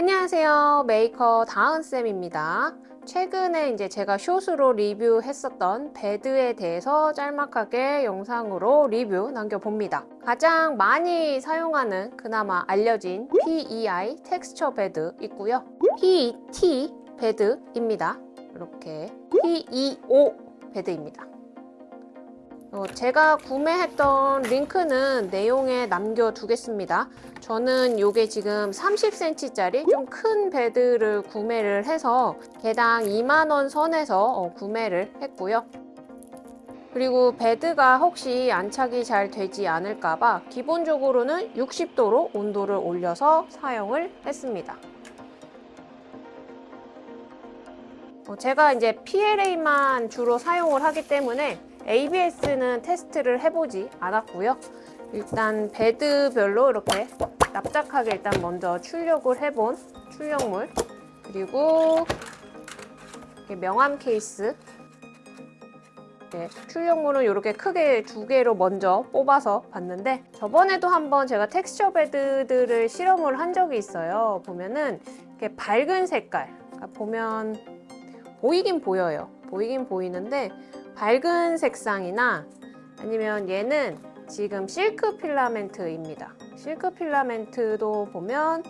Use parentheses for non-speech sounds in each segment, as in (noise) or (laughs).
안녕하세요. 메이커 다은쌤입니다. 최근에 이제 제가 숏으로 리뷰했었던 베드에 대해서 짤막하게 영상으로 리뷰 남겨봅니다. 가장 많이 사용하는 그나마 알려진 PEI 텍스처 베드 있고요. PET 베드입니다. 이렇게 PEO 베드입니다 어, 제가 구매했던 링크는 내용에 남겨두겠습니다. 저는 이게 지금 30cm짜리 좀 큰 베드를 구매를 해서 개당 2만원 선에서 어, 구매를 했고요. 그리고 베드가 혹시 안착이 잘 되지 않을까봐 기본적으로는 60도로 온도를 올려서 사용을 했습니다. 어, 제가 이제 PLA만 주로 사용을 하기 때문에 ABS는 테스트를 해보지 않았고요. 일단 베드별로 이렇게 납작하게 일단 먼저 출력을 해본 출력물 그리고 명암 케이스 네, 출력물은 이렇게 크게 두 개로 먼저 뽑아서 봤는데 저번에도 한번 제가 텍스처 베드들을 실험을 한 적이 있어요. 보면은 이렇게 밝은 색깔 그러니까 보면 보이긴 보여요. 보이긴 보이는데 밝은 색상이나 아니면 얘는 지금 실크 필라멘트입니다. 실크 필라멘트도 보면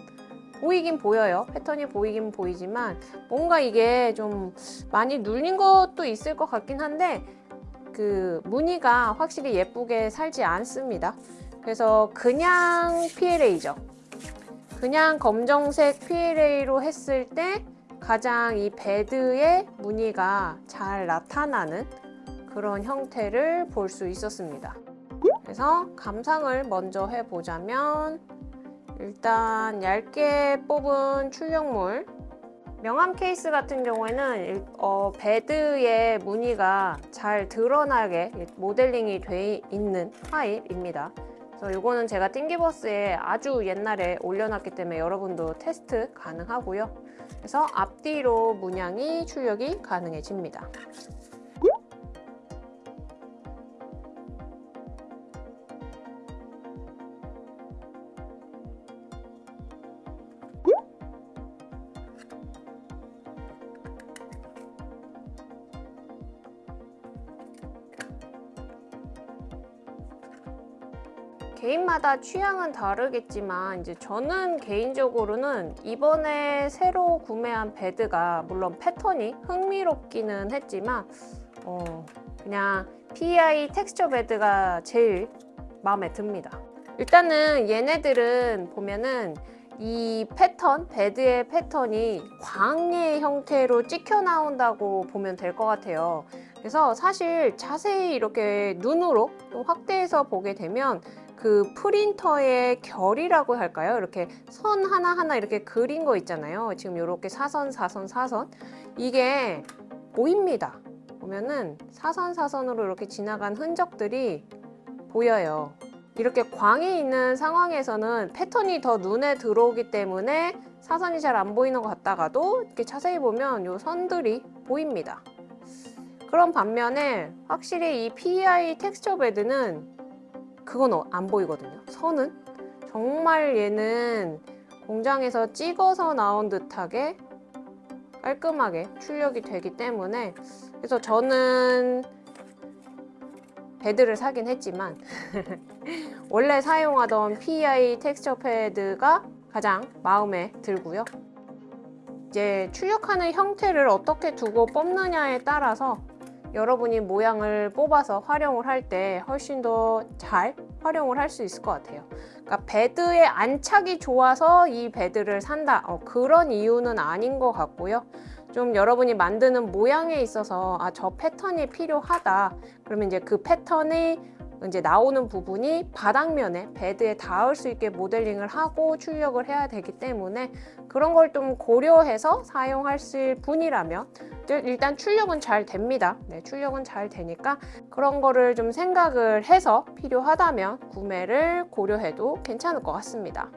보이긴 보여요. 패턴이 보이긴 보이지만 뭔가 이게 좀 많이 눌린 것도 있을 것 같긴 한데 그 무늬가 확실히 예쁘게 살지 않습니다. 그래서 그냥 PLA죠. 그냥 검정색 PLA로 했을 때 가장 이 베드의 무늬가 잘 나타나는 그런 형태를 볼 수 있었습니다. 그래서 감상을 먼저 해보자면 일단 얇게 뽑은 출력물 명함 케이스 같은 경우에는 어, 베드의 무늬가 잘 드러나게 모델링이 돼 있는 타입입니다. 그래서 이거는 제가 Thingiverse에 아주 옛날에 올려놨기 때문에 여러분도 테스트 가능하고요. 그래서 앞뒤로 문양이 출력이 가능해집니다. 개인마다 취향은 다르겠지만 이제 저는 개인적으로는 이번에 새로 구매한 베드가 물론 패턴이 흥미롭기는 했지만 어 그냥 PEI 텍스처 베드가 제일 마음에 듭니다. 일단은 얘네들은 보면은 이 패턴, 베드의 패턴이 광의 형태로 찍혀 나온다고 보면 될 것 같아요. 그래서 사실 자세히 이렇게 눈으로 확대해서 보게 되면 그 프린터의 결이라고 할까요? 이렇게 선 하나하나 이렇게 그린 거 있잖아요. 지금 이렇게 사선, 사선, 사선. 이게 보입니다. 보면은 사선, 사선으로 이렇게 지나간 흔적들이 보여요. 이렇게 광이 있는 상황에서는 패턴이 더 눈에 들어오기 때문에 사선이 잘 안 보이는 것 같다가도 이렇게 자세히 보면 이 선들이 보입니다. 그런 반면에 확실히 이 PEI 텍스처 베드는 그건 어, 안 보이거든요. 선은 정말 얘는 공장에서 찍어서 나온 듯하게 깔끔하게 출력이 되기 때문에 그래서 저는 베드를 사긴 했지만 (laughs) 원래 사용하던 PEI 텍스처 패드가 가장 마음에 들고요. 이제 출력하는 형태를 어떻게 두고 뽑느냐에 따라서 여러분이 모양을 뽑아서 활용을 할 때 훨씬 더 잘 활용을 할 수 있을 것 같아요. 그러니까 베드의 안착이 좋아서 이 베드를 산다. 어, 그런 이유는 아닌 것 같고요. 좀 여러분이 만드는 모양에 있어서 아 저 패턴이 필요하다. 그러면 이제 그 패턴이 이제 나오는 부분이 바닥면에 베드에 닿을 수 있게 모델링을 하고 출력을 해야 되기 때문에 그런 걸 좀 고려해서 사용하실 분이라면 일단 출력은 잘 됩니다. 네, 출력은 잘 되니까 그런 거를 좀 생각을 해서 필요하다면 구매를 고려해도 괜찮을 것 같습니다.